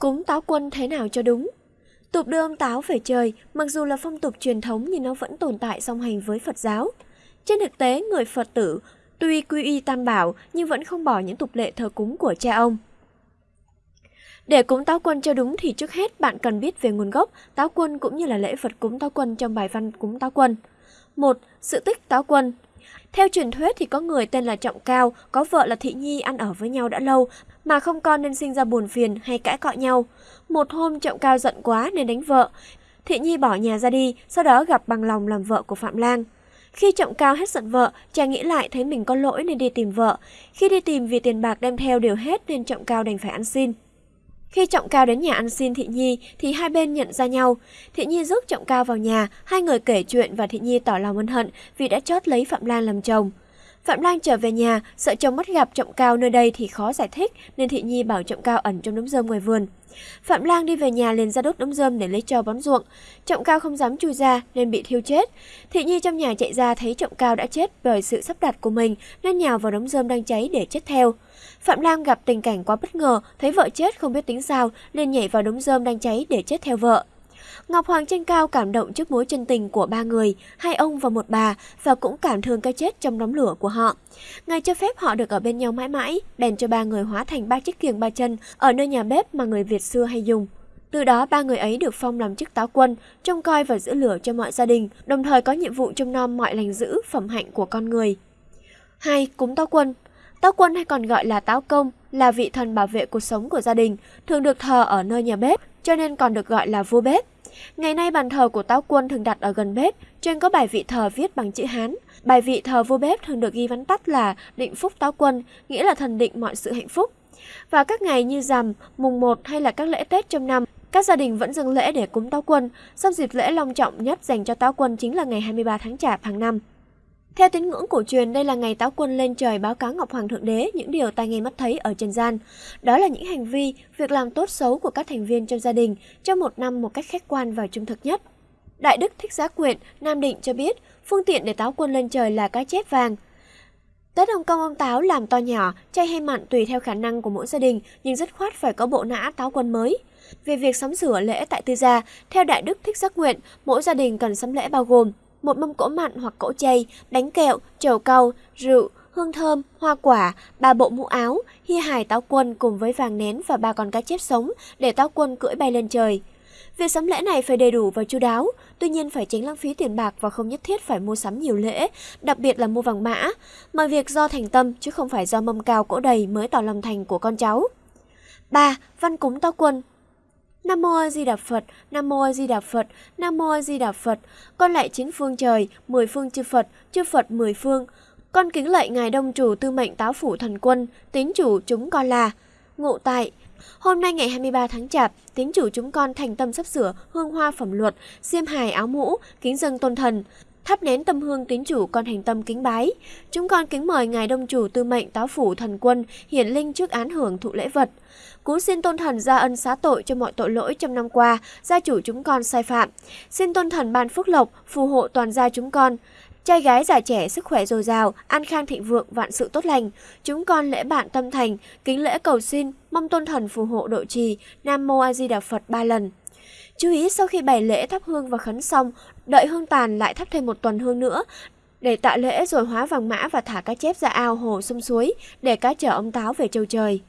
Cúng táo quân thế nào cho đúng? Tục đưa ông táo về trời, mặc dù là phong tục truyền thống nhưng nó vẫn tồn tại song hành với Phật giáo. Trên thực tế, người Phật tử tuy quy y tam bảo nhưng vẫn không bỏ những tục lệ thờ cúng của cha ông. Để cúng táo quân cho đúng thì trước hết bạn cần biết về nguồn gốc táo quân cũng như là lễ vật cúng táo quân trong bài văn cúng táo quân. một Sự tích táo quân theo truyền thuyết thì có người tên là Trọng Cao, có vợ là Thị Nhi ăn ở với nhau đã lâu mà không con nên sinh ra buồn phiền hay cãi cọ nhau. Một hôm Trọng Cao giận quá nên đánh vợ. Thị Nhi bỏ nhà ra đi, sau đó gặp bằng lòng làm vợ của Phạm Lang. Khi Trọng Cao hết giận vợ, chàng nghĩ lại thấy mình có lỗi nên đi tìm vợ. Khi đi tìm vì tiền bạc đem theo đều hết nên Trọng Cao đành phải ăn xin. Khi Trọng Cao đến nhà ăn xin Thị Nhi thì hai bên nhận ra nhau. Thị Nhi rước Trọng Cao vào nhà, hai người kể chuyện và Thị Nhi tỏ lòng ân hận vì đã chót lấy Phạm Lan làm chồng. Phạm Lan trở về nhà, sợ chồng mất gặp Trọng Cao nơi đây thì khó giải thích nên Thị Nhi bảo Trọng Cao ẩn trong đống rơm ngoài vườn. Phạm Lang đi về nhà liền ra đốt đống rơm để lấy cho bón ruộng. Trọng Cao không dám chui ra nên bị thiêu chết. Thị Nhi trong nhà chạy ra thấy Trọng Cao đã chết bởi sự sắp đặt của mình nên nhào vào đống rơm đang cháy để chết theo. Phạm Lan gặp tình cảnh quá bất ngờ, thấy vợ chết không biết tính sao, liền nhảy vào đống rơm đang cháy để chết theo vợ. Ngọc Hoàng trên cao cảm động trước mối chân tình của ba người, hai ông và một bà, và cũng cảm thương cái chết trong đống lửa của họ. Ngài cho phép họ được ở bên nhau mãi mãi, bèn cho ba người hóa thành ba chiếc kiềng ba chân ở nơi nhà bếp mà người Việt xưa hay dùng. Từ đó ba người ấy được phong làm chức táo quân, trông coi và giữ lửa cho mọi gia đình, đồng thời có nhiệm vụ trông nom mọi lành giữ, phẩm hạnh của con người. 2. Cúng táo quân Táo quân hay còn gọi là táo công là vị thần bảo vệ cuộc sống của gia đình, thường được thờ ở nơi nhà bếp, cho nên còn được gọi là vua bếp. Ngày nay bàn thờ của táo quân thường đặt ở gần bếp, trên có bài vị thờ viết bằng chữ Hán. Bài vị thờ vua bếp thường được ghi vắn tắt là định phúc táo quân, nghĩa là thần định mọi sự hạnh phúc. Vào các ngày như rằm, mùng 1 hay là các lễ Tết trong năm, các gia đình vẫn dâng lễ để cúng táo quân. song dịp lễ long trọng nhất dành cho táo quân chính là ngày 23 tháng Chạp hàng năm. Theo tín ngưỡng cổ truyền, đây là ngày táo quân lên trời báo cáo Ngọc Hoàng Thượng Đế những điều tai nghe mắt thấy ở trần gian. Đó là những hành vi, việc làm tốt xấu của các thành viên trong gia đình trong một năm một cách khách quan và trung thực nhất. Đại Đức Thích Giá Quyện, Nam Định cho biết, phương tiện để táo quân lên trời là cá chép vàng. Tết Hồng Kông ông táo làm to nhỏ, chay hay mặn tùy theo khả năng của mỗi gia đình, nhưng rất khoát phải có bộ nã táo quân mới. Về việc sắm sửa lễ tại tư gia, theo Đại Đức Thích Giác Nguyện, mỗi gia đình cần sắm lễ bao gồm một mâm cỗ mặn hoặc cỗ chay, bánh kẹo, trầu cau, rượu, hương thơm, hoa quả, ba bộ mũ áo, hi hài táo quân cùng với vàng nén và ba con cá chép sống để táo quân cưỡi bay lên trời. Việc sắm lễ này phải đầy đủ và chu đáo, tuy nhiên phải tránh lãng phí tiền bạc và không nhất thiết phải mua sắm nhiều lễ, đặc biệt là mua vàng mã. Mọi việc do thành tâm chứ không phải do mâm cao cỗ đầy mới tỏ lòng thành của con cháu. 3. Văn cúng táo quân Nam Mô A Di Đà Phật, Nam Mô A Di Đà Phật, Nam Mô A Di Đà Phật. Con lại chín phương trời, mười phương chư Phật, chư Phật mười phương. Con kính lạy ngài Đông chủ Tư mệnh Táo phủ thần quân, tín chủ chúng con là ngụ tại Hôm nay ngày 23 tháng Chạp, tín chủ chúng con thành tâm sắp sửa hương hoa phẩm luật, xiêm hài áo mũ, kính dâng tôn thần, thắp nén tâm hương tín chủ con hành tâm kính bái. Chúng con kính mời ngài đông chủ tư mệnh táo phủ thần quân hiển linh trước án hưởng thụ lễ vật. Cú xin tôn thần ra ân xá tội cho mọi tội lỗi trong năm qua, gia chủ chúng con sai phạm. Xin tôn thần ban phúc lộc, phù hộ toàn gia chúng con. Trai gái già trẻ sức khỏe dồi dào, an khang thịnh vượng, vạn sự tốt lành. Chúng con lễ bạn tâm thành, kính lễ cầu xin, mong tôn thần phù hộ độ trì, Nam Mô A Di Đà Phật ba lần. Chú ý sau khi bày lễ thắp hương và khấn xong, đợi hương tàn lại thắp thêm một tuần hương nữa, để tạ lễ rồi hóa vàng mã và thả cá chép ra ao hồ sông suối để cá chở ông táo về châu trời.